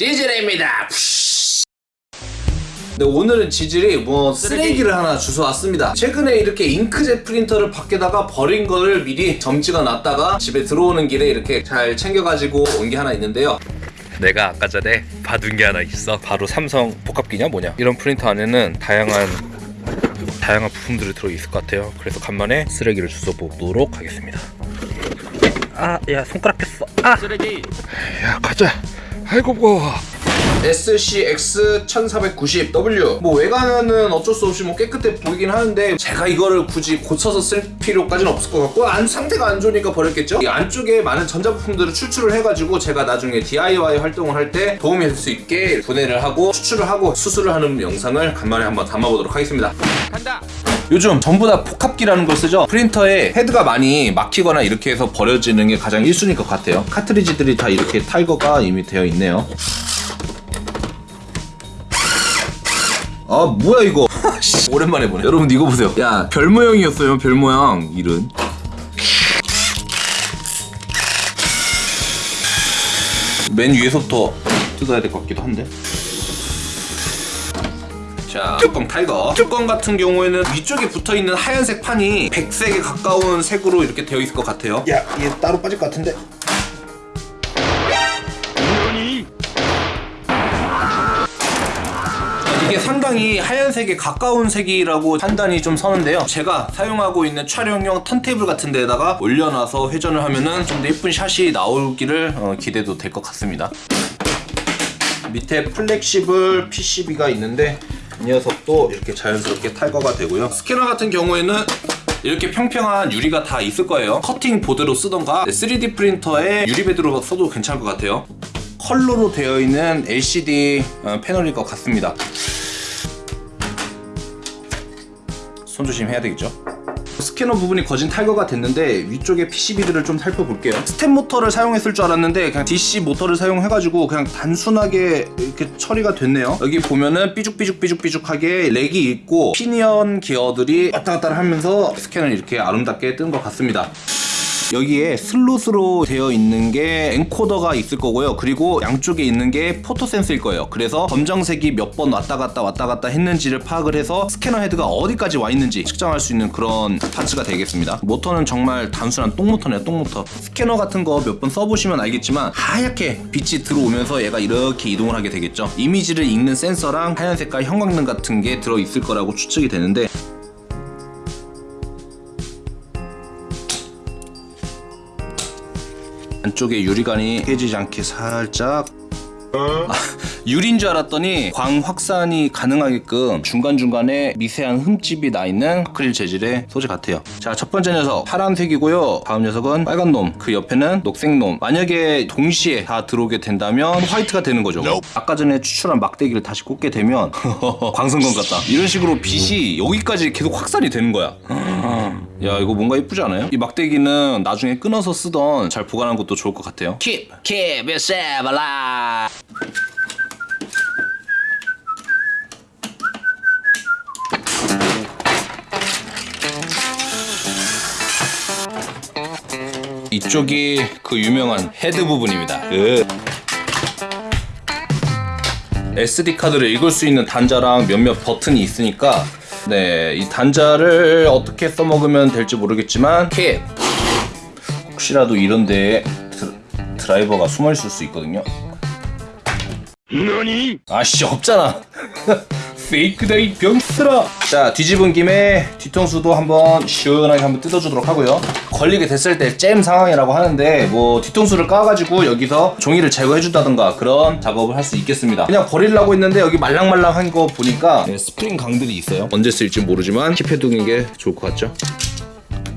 여러분 찌질입니다. 네, 오늘은 지질이 뭐 쓰레기 를 하나 주워왔습니다. 최근에 이렇게 잉크젯 프린터를 밖에다가 버린 거를 미리 점찍어 놨다가 집에 들어오는 길에 이렇게 잘 챙겨가지고 온 게 하나 있는데요. 내가 아까 전에 받은 게 하나 있어. 바로 삼성 복합기냐 뭐냐? 이런 프린터 안에는 다양한 다양한 부품들이 들어있을 것 같아요. 그래서 간만에 쓰레기를 주워보도록 하겠습니다. 아야 손가락 뺐어. 아! 쓰레기. 야 가자 아이고 뭐 SCX1490W 뭐 외관은 어쩔 수 없이 뭐 깨끗해 보이긴 하는데 제가 이거를 굳이 고쳐서 쓸 필요까지는 없을 것 같고 안 상태가 안 좋으니까 버렸겠죠? 이 안쪽에 많은 전자부품들을 추출을 해가지고 제가 나중에 DIY 활동을 할 때 도움이 될 수 있게 분해를 하고 추출을 하고 수술을 하는 영상을 간만에 한번 담아보도록 하겠습니다 간다! 요즘 전부 다 복합기라는 걸 쓰죠? 프린터에 헤드가 많이 막히거나 이렇게 해서 버려지는 게 가장 1순위일 것 같아요. 카트리지들이 다 이렇게 탈거가 이미 되어 있네요. 아 뭐야 이거? 오랜만에 보네. 여러분 이거 보세요. 야 별 모양이었어요 별 모양 이른 맨 위에서부터 뜯어야 될 것 같기도 한데 자 뚜껑 탈거 뚜껑 같은 경우에는 위쪽에 붙어있는 하얀색 판이 백색에 가까운 색으로 이렇게 되어 있을 것 같아요. 야 얘 따로 빠질 것 같은데? 이게 상당히 하얀색에 가까운 색이라고 판단이 좀 서는데요. 제가 사용하고 있는 촬영용 턴테이블 같은 데다가 올려놔서 회전을 하면은 좀 더 예쁜 샷이 나오기를 어, 기대도 될 것 같습니다. 밑에 flexible PCB가 있는데 이 녀석도 이렇게 자연스럽게 탈거가 되고요. 스캐너 같은 경우에는 이렇게 평평한 유리가 다 있을 거예요. cutting board로 쓰던가 3D 프린터에 유리bed로 써도 괜찮을 것 같아요. 컬러로 되어 있는 LCD 어, 패널일 것 같습니다. 손조심 해야 되겠죠 스캐너 부분이 거진 탈거가 됐는데 위쪽에 PCB들을 좀 살펴볼게요. 스텝 모터를 사용했을 줄 알았는데 그냥 DC 모터를 사용해가지고 그냥 단순하게 이렇게 처리가 됐네요. 여기 보면은 삐죽삐죽삐죽삐죽하게 rack이 있고 피니언 기어들이 왔다 갔다 하면서 스캐너는 이렇게 아름답게 뜬 것 같습니다 여기에 슬롯으로 되어 있는 게 encoder가 있을 거고요. 그리고 양쪽에 있는 게 photo 센서일 거예요. 그래서 검정색이 몇 번 왔다 갔다 왔다 갔다 했는지를 파악을 해서 스캐너 헤드가 어디까지 와 있는지 측정할 수 있는 그런 parts가 되겠습니다. 모터는 정말 단순한 똥모터네요 똥모터. 스캐너 같은 거 몇 번 써보시면 알겠지만 하얗게 빛이 들어오면서 얘가 이렇게 이동을 하게 되겠죠. 이미지를 읽는 센서랑 하얀 색깔 형광등 같은 게 들어있을 거라고 추측이 되는데 안쪽에 유리관이 깨지지 않게 살짝. 아, 유리인 줄 알았더니 광 확산이 가능하게끔 중간중간에 미세한 흠집이 나 있는 아크릴 재질의 소재 같아요. 자 첫 번째 녀석. 파란색이고요. 다음 녀석은 빨간 놈 그 옆에는 녹색 놈. 만약에 동시에 다 들어오게 된다면 화이트가 되는 거죠. 아까 전에 추출한 막대기를 다시 꽂게 되면 광선검 같다. 이런 식으로 빛이 여기까지 계속 확산이 되는 거야 야 이거 뭔가 예쁘지 않아요? 이 막대기는 나중에 끊어서 쓰던 잘 보관하는 것도 좋을 것 같아요 Keep, keep yourself alive. 이쪽이 그 유명한 헤드 부분입니다 으. SD 카드를 읽을 수 있는 단자랑 몇몇 버튼이 있으니까 네, 이 단자를 어떻게 써먹으면 될지 모르겠지만 keep 혹시라도 이런 데에 드, 드라이버가 숨어 있을 수 있거든요? 아씨 없잖아 fake다 이 병들아 자 뒤집은 김에 뒤통수도 한번 시원하게 한번 뜯어주도록 하고요. 걸리게 됐을 때 잼 상황이라고 하는데 뭐 뒤통수를 까가지고 여기서 종이를 제거해준다던가 그런 작업을 할 수 있겠습니다. 그냥 버리려고 했는데 여기 말랑말랑한 거 보니까 네, 스프링 강들이 있어요. 언제 쓸지 모르지만 keep해두는 게 좋을 것 같죠?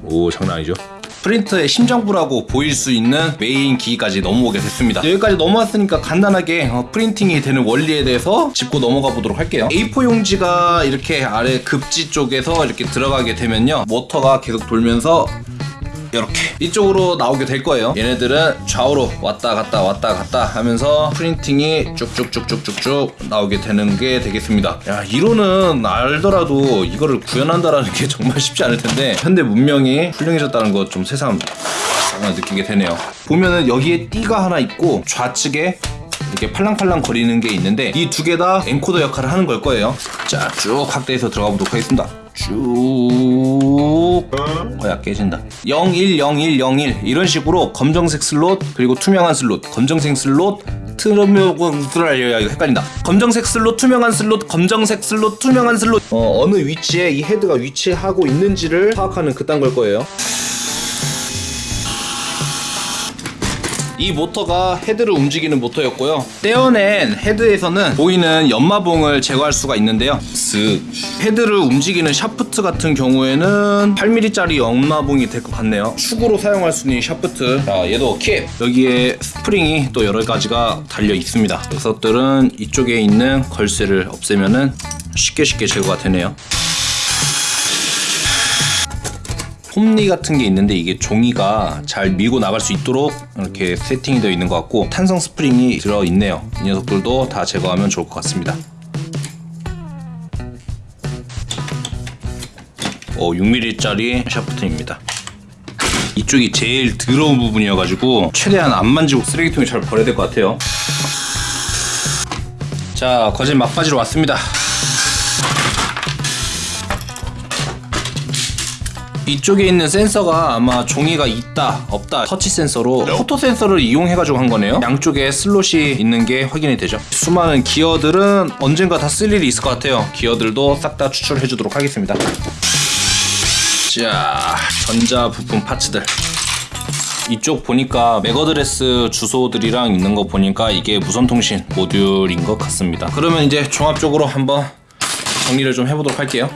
오 장난 아니죠 프린터의 심장부라고 보일 수 있는 메인 기기까지 넘어오게 됐습니다. 여기까지 넘어왔으니까 간단하게 어, printing이 되는 원리에 대해서 짚고 넘어가 보도록 할게요. A4 용지가 이렇게 아래 급지 쪽에서 이렇게 들어가게 되면요. 모터가 계속 돌면서 이렇게 이쪽으로 나오게 될 거예요 얘네들은 좌우로 왔다 갔다 왔다 갔다 하면서 printing이 쭉쭉쭉쭉쭉쭉 나오게 되는 게 되겠습니다 야 이론은 알더라도 이거를 구현한다라는 게 정말 쉽지 않을 텐데 현대 문명이 훌륭해졌다는 거좀 새삼 느끼게 되네요. 보면은 여기에 띠가 하나 있고 좌측에 이렇게 팔랑팔랑 거리는 게 있는데 이 두 개 다 encoder 역할을 하는 걸 거예요. 자, 쭉 확대해서 들어가 보도록 하겠습니다. 쭉 어야 깨진다. 010101 이런 식으로 검정색 슬롯 그리고 투명한 슬롯 검정색 슬롯 트럼요 야 이거 헷갈린다. 검정색 슬롯 투명한 슬롯 검정색 슬롯 투명한 슬롯. 어, 어느 위치에 이 헤드가 위치하고 있는지를 파악하는 그딴 걸 거예요 이 모터가 헤드를 움직이는 모터였고요. 떼어낸 헤드에서는 보이는 연마봉을 제거할 수가 있는데요. 쓱 헤드를 움직이는 샤프트 같은 경우에는 8mm짜리 연마봉이 될 것 같네요. 축으로 사용할 수 있는 이 샤프트. 자, 얘도 keep. 여기에 스프링이 또 여러 가지가 달려 있습니다. 녀석들은 이쪽에 있는 걸쇠를 없애면은 쉽게 쉽게 제거가 되네요. 홈리 같은 게 있는데 이게 종이가 잘 밀고 나갈 수 있도록 이렇게 세팅이 되어 있는 것 같고 탄성 스프링이 들어 있네요. 이 녀석들도 다 제거하면 좋을 것 같습니다. 어, 6mm짜리 샤프트입니다. 이쪽이 제일 더러운 부분이어가지고 최대한 안 만지고 쓰레기통에 잘 버려야 될 것 같아요. 자, 거진 막바지로 왔습니다. 이쪽에 있는 센서가 아마 종이가 있다 없다 터치 센서로 photo 센서를 이용해가지고 한 거네요. 양쪽에 슬롯이 있는 게 확인이 되죠. 수많은 기어들은 언젠가 다 쓸 일이 있을 것 같아요. 기어들도 싹 다 추출해 주도록 하겠습니다. 자 전자 부품 parts들. 이쪽 보니까 MAC address 주소들이랑 있는 거 보니까 이게 무선통신 모듈인 것 같습니다. 그러면 이제 종합적으로 한번 정리를 좀 해보도록 할게요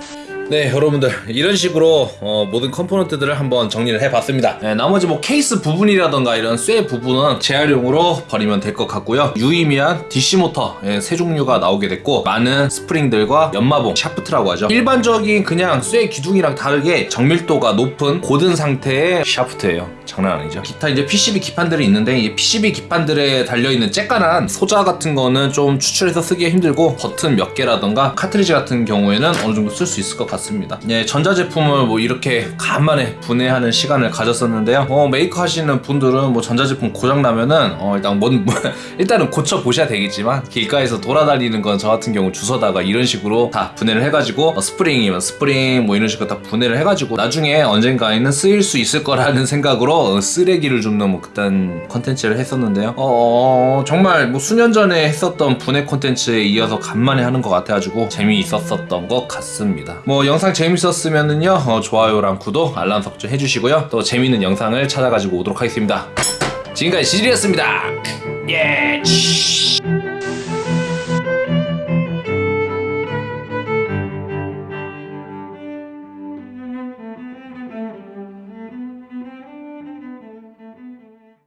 네 여러분들. 이런 식으로 어, 모든 component들을 한번 정리를 해봤습니다. 네, 나머지 뭐 케이스 부분이라던가 이런 쇠 부분은 재활용으로 버리면 될 것 같고요. 유의미한 DC 모터 예, 세 종류가 나오게 됐고 많은 스프링들과 연마봉 샤프트라고 하죠. 일반적인 그냥 쇠 기둥이랑 다르게 정밀도가 높은 곧은 상태의 샤프트예요 장난 아니죠. 기타 이제 PCB 기판들이 있는데 이 PCB 기판들에 달려있는 쬐깐한 소자 같은 거는 좀 추출해서 쓰기가 힘들고 버튼 몇 개라던가 카트리지 같은 경우에는 어느 정도 쓸 수 있을 것 같습니다. 예, 전자제품을 뭐 이렇게 간만에 분해하는 시간을 가졌었는데요. 어, 메이커 하시는 분들은 뭐 전자제품 고장나면은 어, 일단 뭔 일단은 고쳐 보셔야 되겠지만 길가에서 돌아다니는 건 저 같은 경우 주워다가 이런 식으로 다 분해를 해가지고 어, 스프링이면 스프링 뭐 이런 식으로 다 분해를 해가지고 나중에 언젠가에는 쓰일 수 있을 거라는 생각으로 어, 쓰레기를 줍는 뭐 그딴 컨텐츠를 했었는데요. 어, 정말 뭐 수년 전에 했었던 분해 콘텐츠에 이어서 간만에 하는 것 같아가지고 재미있었었던 것 같습니다. 뭐 영상 재밌었으면은요 어, 좋아요랑 구독 알람 설정 해주시고요. 또 재밌는 영상을 찾아가지고 오도록 하겠습니다. 지금까지 지질이었습니다. 예